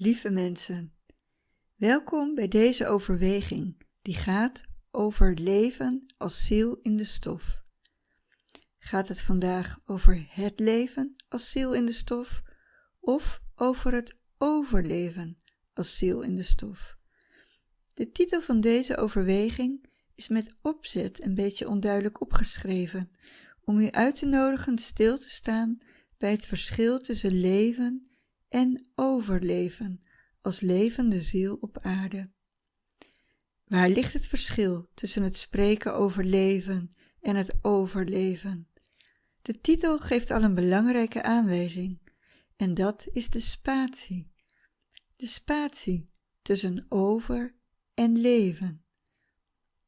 Lieve mensen, welkom bij deze overweging die gaat over leven als ziel in de stof. Gaat het vandaag over het leven als ziel in de stof of over het overleven als ziel in de stof? De titel van deze overweging is met opzet een beetje onduidelijk opgeschreven, om u uit te nodigen stil te staan bij het verschil tussen leven en overleven als levende ziel op aarde. Waar ligt het verschil tussen het spreken over leven en het overleven? De titel geeft al een belangrijke aanwijzing, en dat is de spatie. De spatie tussen over en leven.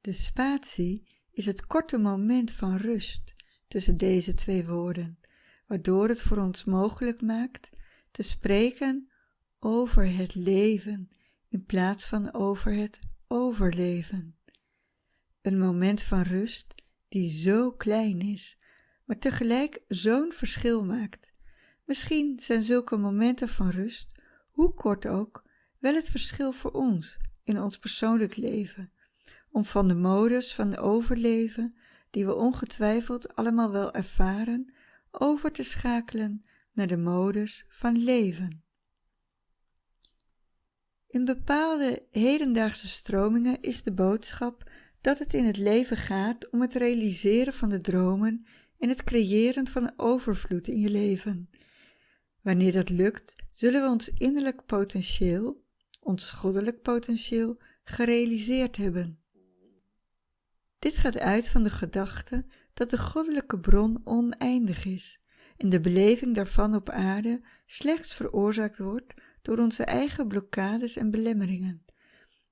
De spatie is het korte moment van rust tussen deze twee woorden, waardoor het voor ons mogelijk maakt te spreken over het leven in plaats van over het overleven. Een moment van rust die zo klein is, maar tegelijk zo'n verschil maakt. Misschien zijn zulke momenten van rust, hoe kort ook, wel het verschil voor ons in ons persoonlijk leven, om van de modus van overleven, die we ongetwijfeld allemaal wel ervaren, over te schakelen naar de modus van leven. In bepaalde hedendaagse stromingen is de boodschap dat het in het leven gaat om het realiseren van de dromen en het creëren van overvloed in je leven. Wanneer dat lukt, zullen we ons innerlijk potentieel, ons goddelijk potentieel, gerealiseerd hebben. Dit gaat uit van de gedachte dat de goddelijke bron oneindig is en de beleving daarvan op aarde slechts veroorzaakt wordt door onze eigen blokkades en belemmeringen.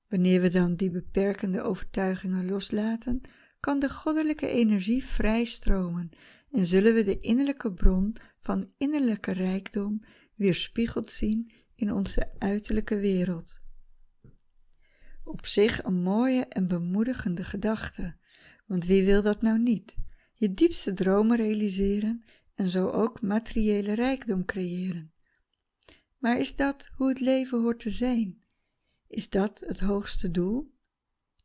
Wanneer we dan die beperkende overtuigingen loslaten, kan de goddelijke energie vrij stromen en zullen we de innerlijke bron van innerlijke rijkdom weerspiegeld zien in onze uiterlijke wereld. Op zich een mooie en bemoedigende gedachte, want wie wil dat nou niet? Je diepste dromen realiseren en zo ook materiële rijkdom creëren. Maar is dat hoe het leven hoort te zijn? Is dat het hoogste doel?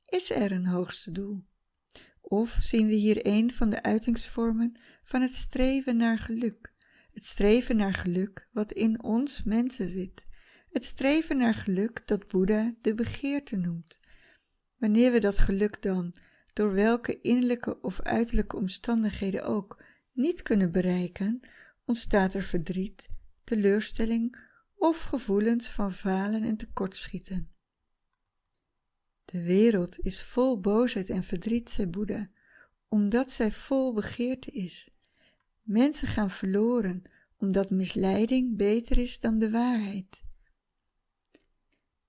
Is er een hoogste doel? Of zien we hier een van de uitingsvormen van het streven naar geluk? Het streven naar geluk wat in ons mensen zit. Het streven naar geluk dat Boeddha de begeerte noemt. Wanneer we dat geluk dan, door welke innerlijke of uiterlijke omstandigheden ook, niet kunnen bereiken, ontstaat er verdriet, teleurstelling of gevoelens van falen en tekortschieten. De wereld is vol boosheid en verdriet, zei Boeddha, omdat zij vol begeerte is. Mensen gaan verloren omdat misleiding beter is dan de waarheid.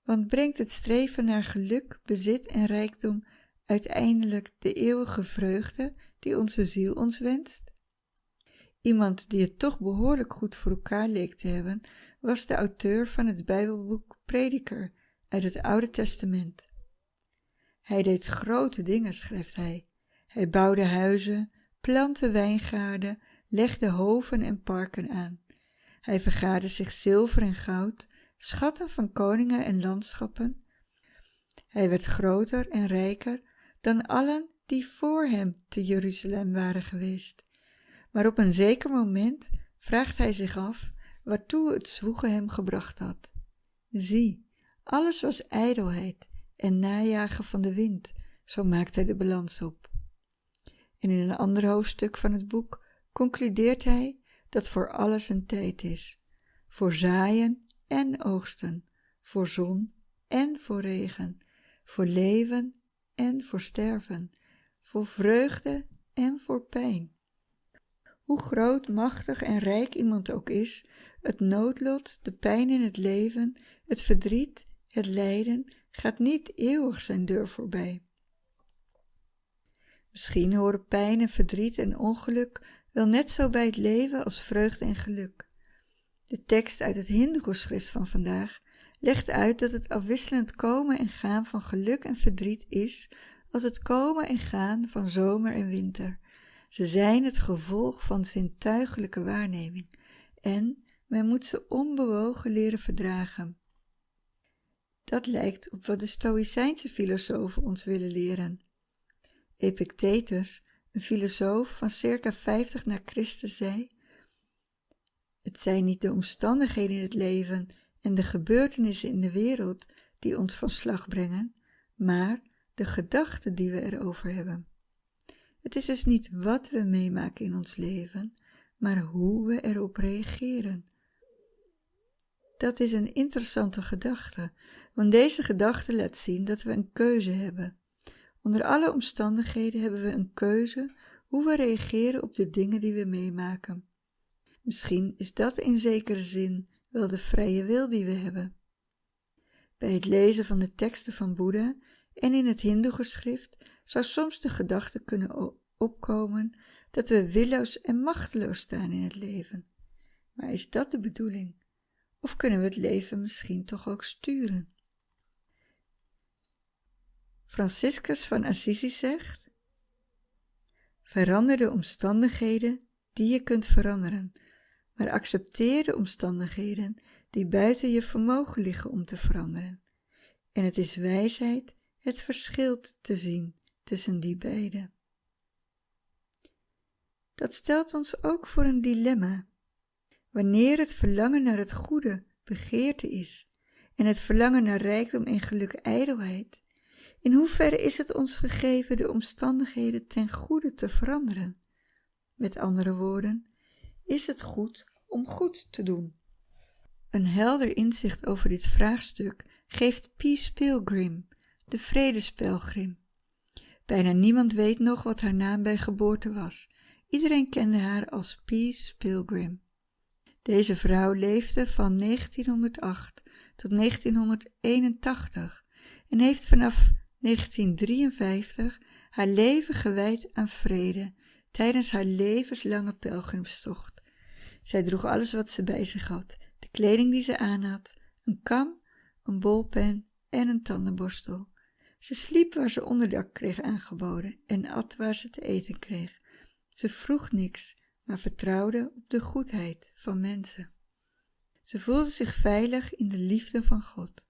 Want brengt het streven naar geluk, bezit en rijkdom uiteindelijk de eeuwige vreugde die onze ziel ons wenst? Iemand die het toch behoorlijk goed voor elkaar leek te hebben, was de auteur van het Bijbelboek Prediker uit het Oude Testament. Hij deed grote dingen, schrijft hij. Hij bouwde huizen, plantte wijngaarden, legde hoven en parken aan. Hij vergaarde zich zilver en goud, schatten van koningen en landschappen. Hij werd groter en rijker dan allen die voor hem te Jeruzalem waren geweest. Maar op een zeker moment vraagt hij zich af waartoe het zwoegen hem gebracht had. Zie, alles was ijdelheid en najagen van de wind, zo maakt hij de balans op. En in een ander hoofdstuk van het boek concludeert hij dat voor alles een tijd is, voor zaaien en oogsten, voor zon en voor regen, voor leven en voor sterven, voor vreugde en voor pijn. Hoe groot, machtig en rijk iemand ook is, het noodlot, de pijn in het leven, het verdriet, het lijden, gaat niet eeuwig zijn deur voorbij. Misschien horen pijn en verdriet en ongeluk wel net zo bij het leven als vreugde en geluk. De tekst uit het Hindoe-schrift van vandaag legt uit dat het afwisselend komen en gaan van geluk en verdriet is als het komen en gaan van zomer en winter. Ze zijn het gevolg van zintuigelijke waarneming en men moet ze onbewogen leren verdragen. Dat lijkt op wat de Stoïcijnse filosofen ons willen leren. Epictetus, een filosoof van circa 50 na Christus, zei: Het zijn niet de omstandigheden in het leven en de gebeurtenissen in de wereld die ons van slag brengen, maar de gedachten die we erover hebben. Het is dus niet wat we meemaken in ons leven, maar hoe we erop reageren. Dat is een interessante gedachte, want deze gedachte laat zien dat we een keuze hebben. Onder alle omstandigheden hebben we een keuze hoe we reageren op de dingen die we meemaken. Misschien is dat in zekere zin wel de vrije wil die we hebben. Bij het lezen van de teksten van Boeddha en in het Hindoe-geschrift zou soms de gedachte kunnen opkomen dat we willoos en machteloos staan in het leven. Maar is dat de bedoeling? Of kunnen we het leven misschien toch ook sturen? Franciscus van Assisi zegt: Verander de omstandigheden die je kunt veranderen, maar accepteer de omstandigheden die buiten je vermogen liggen om te veranderen. En het is wijsheid het verschil te zien tussen die beide. Dat stelt ons ook voor een dilemma. Wanneer het verlangen naar het goede begeerte is en het verlangen naar rijkdom en geluk ijdelheid, in hoeverre is het ons gegeven de omstandigheden ten goede te veranderen? Met andere woorden, is het goed om goed te doen? Een helder inzicht over dit vraagstuk geeft Peace Pilgrim, de vredespelgrim. Bijna niemand weet nog wat haar naam bij geboorte was. Iedereen kende haar als Peace Pilgrim. Deze vrouw leefde van 1908 tot 1981 en heeft vanaf 1953 haar leven gewijd aan vrede tijdens haar levenslange pelgrimstocht. Zij droeg alles wat ze bij zich had, de kleding die ze aanhad, een kam, een bolpen en een tandenborstel. Ze sliep waar ze onderdak kreeg aangeboden en at waar ze te eten kreeg. Ze vroeg niks, maar vertrouwde op de goedheid van mensen. Ze voelde zich veilig in de liefde van God.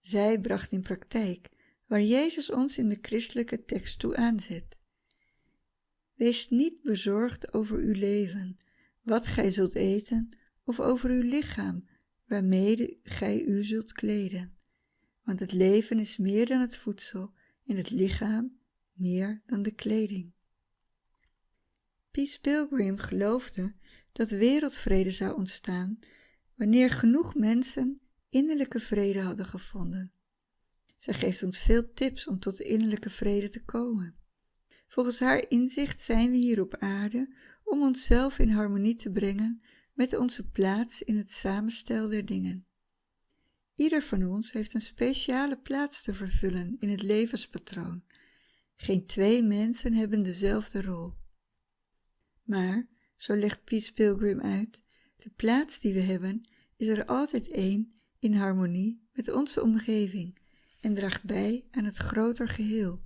Zij bracht in praktijk waar Jezus ons in de christelijke tekst toe aanzet. Wees niet bezorgd over uw leven, wat gij zult eten, of over uw lichaam, waarmee gij u zult kleden. Want het leven is meer dan het voedsel en het lichaam meer dan de kleding. Peace Pilgrim geloofde dat wereldvrede zou ontstaan wanneer genoeg mensen innerlijke vrede hadden gevonden. Zij geeft ons veel tips om tot innerlijke vrede te komen. Volgens haar inzicht zijn we hier op aarde om onszelf in harmonie te brengen met onze plaats in het samenstel der dingen. Ieder van ons heeft een speciale plaats te vervullen in het levenspatroon. Geen twee mensen hebben dezelfde rol. Maar, zo legt Peace Pilgrim uit, de plaats die we hebben is er altijd één in harmonie met onze omgeving en draagt bij aan het groter geheel.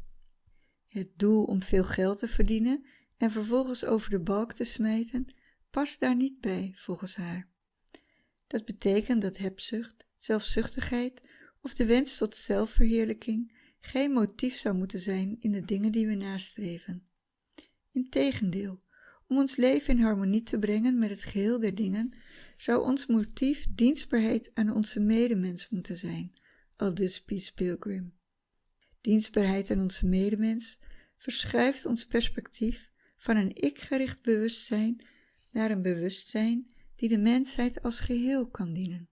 Het doel om veel geld te verdienen en vervolgens over de balk te smijten past daar niet bij, volgens haar. Dat betekent dat hebzucht, zelfzuchtigheid of de wens tot zelfverheerlijking geen motief zou moeten zijn in de dingen die we nastreven. Integendeel, om ons leven in harmonie te brengen met het geheel der dingen, zou ons motief dienstbaarheid aan onze medemens moeten zijn, aldus Peace Pilgrim. Dienstbaarheid aan onze medemens verschuift ons perspectief van een ik-gericht bewustzijn naar een bewustzijn die de mensheid als geheel kan dienen.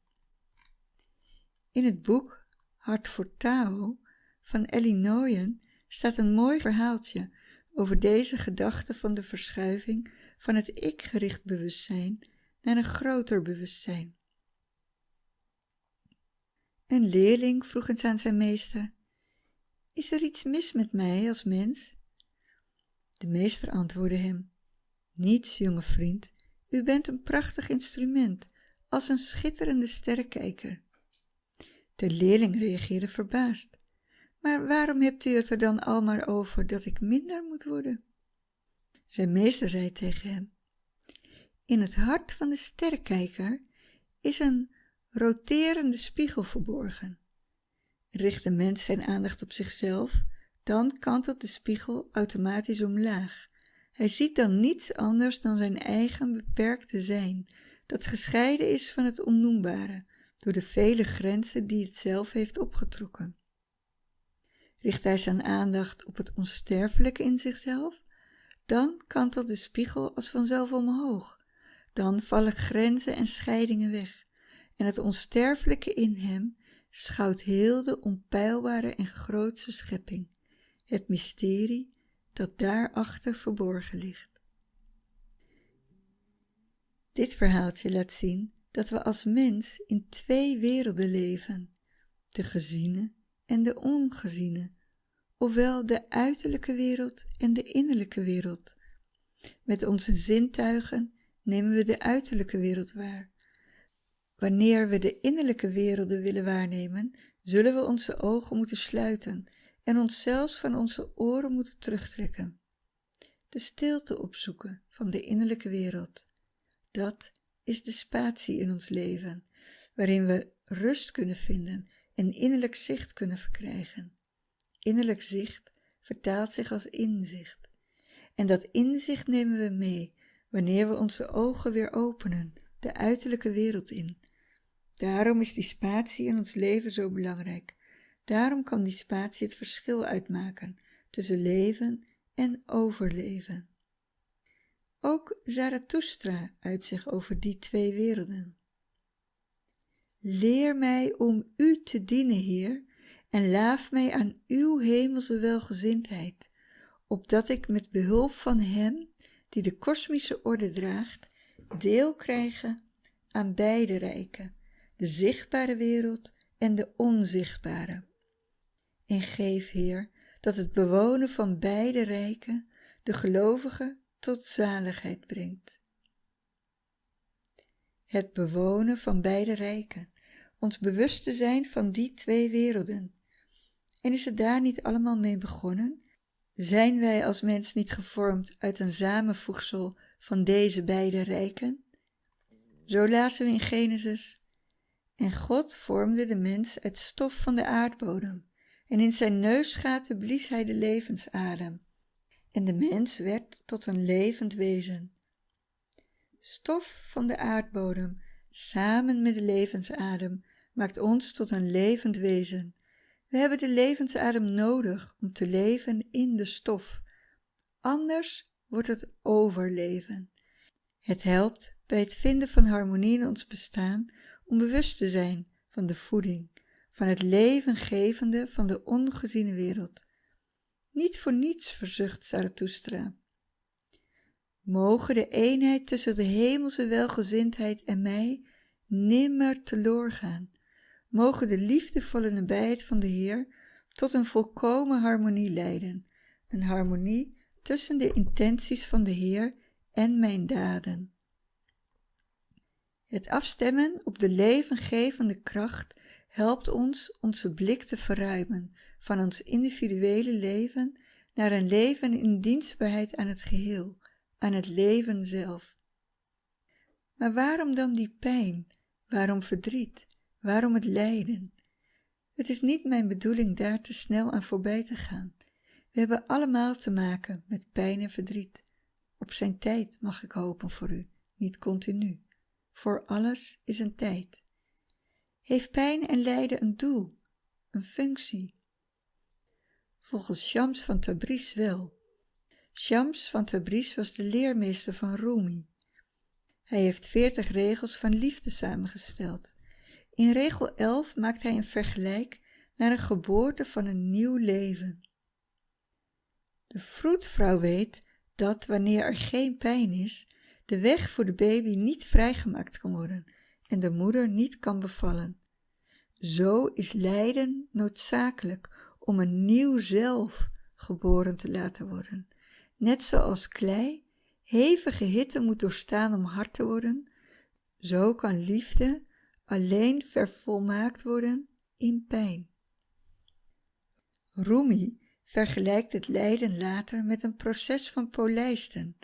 In het boek Hart voor Tao van Ellie Nooyen staat een mooi verhaaltje over deze gedachte van de verschuiving van het ik-gericht bewustzijn naar een groter bewustzijn. Een leerling vroeg eens aan zijn meester: Is er iets mis met mij als mens? De meester antwoordde hem: Niets, jonge vriend. U bent een prachtig instrument, als een schitterende sterrenkijker. De leerling reageerde verbaasd. Maar waarom hebt u het er dan al maar over dat ik minder moet worden? Zijn meester zei tegen hem: In het hart van de sterrenkijker is een roterende spiegel verborgen. Richt de mens zijn aandacht op zichzelf, dan kantelt de spiegel automatisch omlaag. Hij ziet dan niets anders dan zijn eigen beperkte zijn, dat gescheiden is van het onnoembare, door de vele grenzen die het zelf heeft opgetrokken. Richt hij zijn aandacht op het onsterfelijke in zichzelf, dan kantelt de spiegel als vanzelf omhoog. Dan vallen grenzen en scheidingen weg en het onsterfelijke in hem schouwt heel de onpeilbare en grootse schepping, het mysterie dat daarachter verborgen ligt. Dit verhaaltje laat zien dat we als mens in twee werelden leven, de geziene en de ongeziene, ofwel de uiterlijke wereld en de innerlijke wereld. Met onze zintuigen nemen we de uiterlijke wereld waar. Wanneer we de innerlijke werelden willen waarnemen, zullen we onze ogen moeten sluiten en ons zelfs van onze oren moeten terugtrekken. De stilte opzoeken van de innerlijke wereld. Dat is de spatie in ons leven, waarin we rust kunnen vinden en innerlijk zicht kunnen verkrijgen. Innerlijk zicht vertaalt zich als inzicht. En dat inzicht nemen we mee wanneer we onze ogen weer openen, de uiterlijke wereld in. Daarom is die spatie in ons leven zo belangrijk. Daarom kan die spatie het verschil uitmaken tussen leven en overleven. Ook Zarathustra uit zich over die twee werelden. Leer mij om u te dienen, Heer, en laaf mij aan uw hemelse welgezindheid, opdat ik met behulp van Hem, die de kosmische orde draagt, deel krijgen aan beide rijken, de zichtbare wereld en de onzichtbare. En geef, Heer, dat het bewonen van beide rijken de gelovigen tot zaligheid brengt. Het bewonen van beide rijken, ons bewust te zijn van die twee werelden. En is het daar niet allemaal mee begonnen? Zijn wij als mens niet gevormd uit een samenvoegsel van deze beide rijken? Zo lazen we in Genesis. En God vormde de mens uit stof van de aardbodem, en in zijn neusgaten blies hij de levensadem en de mens werd tot een levend wezen. Stof van de aardbodem, samen met de levensadem, maakt ons tot een levend wezen. We hebben de levensadem nodig om te leven in de stof. Anders wordt het overleven. Het helpt bij het vinden van harmonie in ons bestaan om bewust te zijn van de voeding, van het levengevende van de ongeziene wereld. Niet voor niets verzucht Zarathustra. Mogen de eenheid tussen de hemelse welgezindheid en mij nimmer teloor gaan. Mogen de liefdevolle nabijheid van de Heer tot een volkomen harmonie leiden. Een harmonie tussen de intenties van de Heer en mijn daden. Het afstemmen op de levengevende kracht helpt ons onze blik te verruimen van ons individuele leven naar een leven in dienstbaarheid aan het geheel, aan het leven zelf. Maar waarom dan die pijn? Waarom verdriet? Waarom het lijden? Het is niet mijn bedoeling daar te snel aan voorbij te gaan. We hebben allemaal te maken met pijn en verdriet. Op zijn tijd mag ik hopen voor u, niet continu. Voor alles is een tijd. Heeft pijn en lijden een doel, een functie, volgens Shams van Tabriz wel. Shams van Tabriz was de leermeester van Rumi. Hij heeft veertig regels van liefde samengesteld. In regel 11 maakt hij een vergelijk naar een geboorte van een nieuw leven. De vroedvrouw weet dat wanneer er geen pijn is, de weg voor de baby niet vrijgemaakt kan worden en de moeder niet kan bevallen. Zo is lijden noodzakelijk om een nieuw zelf geboren te laten worden. Net zoals klei hevige hitte moet doorstaan om hard te worden, zo kan liefde alleen vervolmaakt worden in pijn. Rumi vergelijkt het lijden later met een proces van polijsten.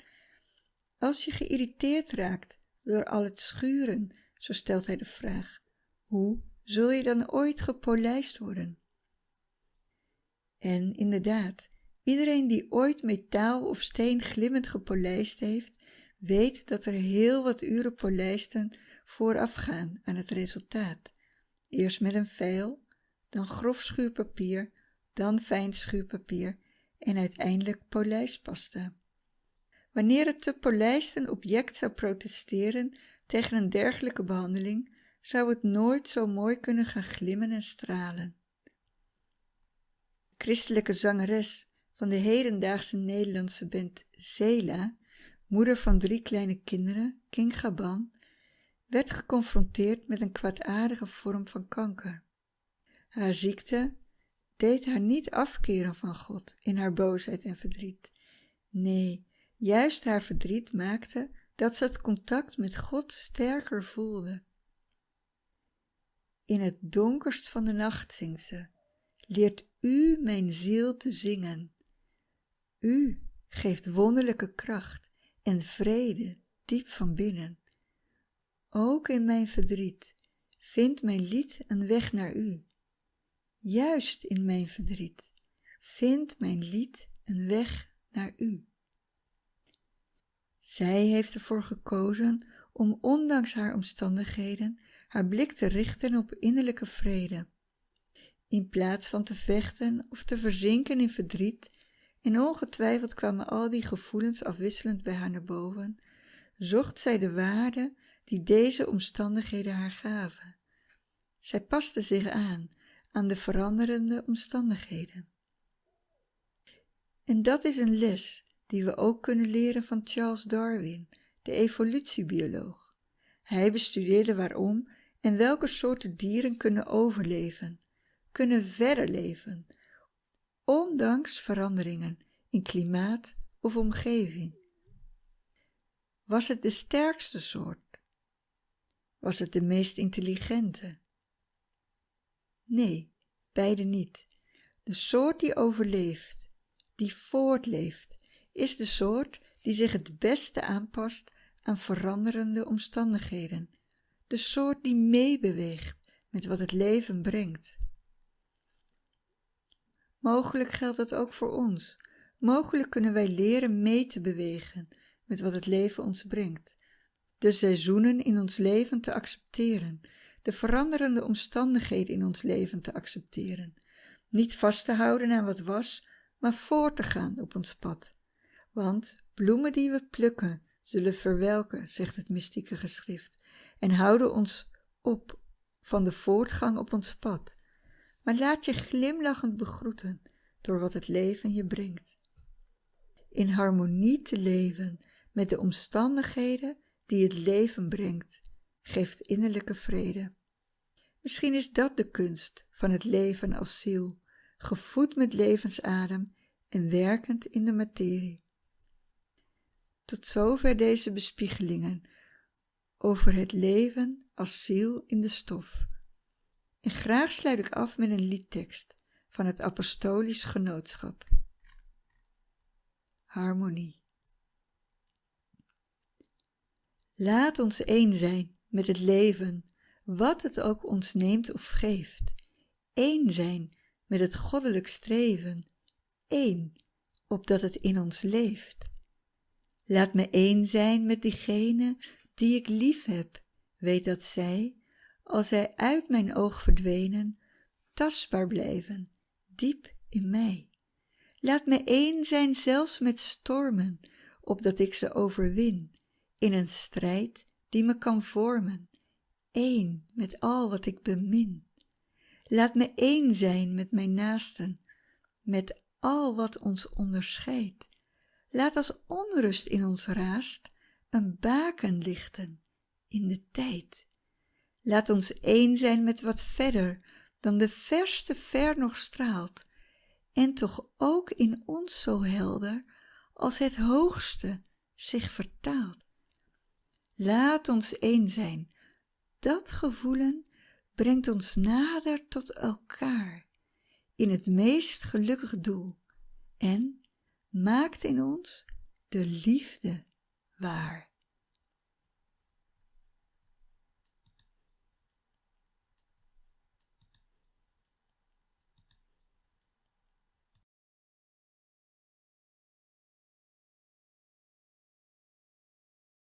Als je geïrriteerd raakt door al het schuren, zo stelt hij de vraag, hoe zul je dan ooit gepolijst worden? En inderdaad, iedereen die ooit metaal of steen glimmend gepolijst heeft, weet dat er heel wat uren polijsten voorafgaan aan het resultaat. Eerst met een veil, dan grof schuurpapier, dan fijn schuurpapier en uiteindelijk polijstpasta. Wanneer het te polijsten object zou protesteren tegen een dergelijke behandeling, zou het nooit zo mooi kunnen gaan glimmen en stralen. Christelijke zangeres van de hedendaagse Nederlandse band Zela, moeder van drie kleine kinderen, King Gaban, werd geconfronteerd met een kwaadaardige vorm van kanker. Haar ziekte deed haar niet afkeren van God in haar boosheid en verdriet. Nee, juist haar verdriet maakte dat ze het contact met God sterker voelde. In het donkerst van de nacht zingt ze, leert u mijn ziel te zingen. U geeft wonderlijke kracht en vrede diep van binnen. Ook in mijn verdriet vindt mijn lied een weg naar u. Juist in mijn verdriet vindt mijn lied een weg naar u. Zij heeft ervoor gekozen om ondanks haar omstandigheden haar blik te richten op innerlijke vrede. In plaats van te vechten of te verzinken in verdriet, en ongetwijfeld kwamen al die gevoelens afwisselend bij haar naar boven, zocht zij de waarde die deze omstandigheden haar gaven. Zij paste zich aan aan de veranderende omstandigheden. En dat is een les die we ook kunnen leren van Charles Darwin, de evolutiebioloog. Hij bestudeerde waarom en welke soorten dieren kunnen overleven, kunnen verder leven, ondanks veranderingen in klimaat of omgeving. Was het de sterkste soort? Was het de meest intelligente? Nee, beide niet. De soort die overleeft, die voortleeft, is de soort die zich het beste aanpast aan veranderende omstandigheden, de soort die meebeweegt met wat het leven brengt. Mogelijk geldt dat ook voor ons. Mogelijk kunnen wij leren mee te bewegen met wat het leven ons brengt, de seizoenen in ons leven te accepteren, de veranderende omstandigheden in ons leven te accepteren, niet vast te houden aan wat was, maar voor te gaan op ons pad. Want bloemen die we plukken zullen verwelken, zegt het mystieke geschrift, en houden ons op van de voortgang op ons pad. Maar laat je glimlachend begroeten door wat het leven je brengt. In harmonie te leven met de omstandigheden die het leven brengt, geeft innerlijke vrede. Misschien is dat de kunst van het leven als ziel, gevoed met levensadem en werkend in de materie. Tot zover deze bespiegelingen over het leven als ziel in de stof. En graag sluit ik af met een liedtekst van het Apostolisch Genootschap. Harmonie. Laat ons één zijn met het leven, wat het ook ons neemt of geeft. Eén zijn met het goddelijk streven, één, opdat het in ons leeft. Laat me één zijn met diegene die ik lief heb, weet dat zij, als zij uit mijn oog verdwenen, tastbaar blijven, diep in mij. Laat me één zijn zelfs met stormen, opdat ik ze overwin, in een strijd die me kan vormen, één met al wat ik bemin. Laat me één zijn met mijn naasten, met al wat ons onderscheidt. Laat als onrust in ons raast een baken lichten in de tijd. Laat ons één zijn met wat verder dan de verste ver nog straalt, en toch ook in ons zo helder als het hoogste zich vertaalt. Laat ons één zijn, dat gevoelen brengt ons nader tot elkaar in het meest gelukkig doel en maakt in ons de liefde waar.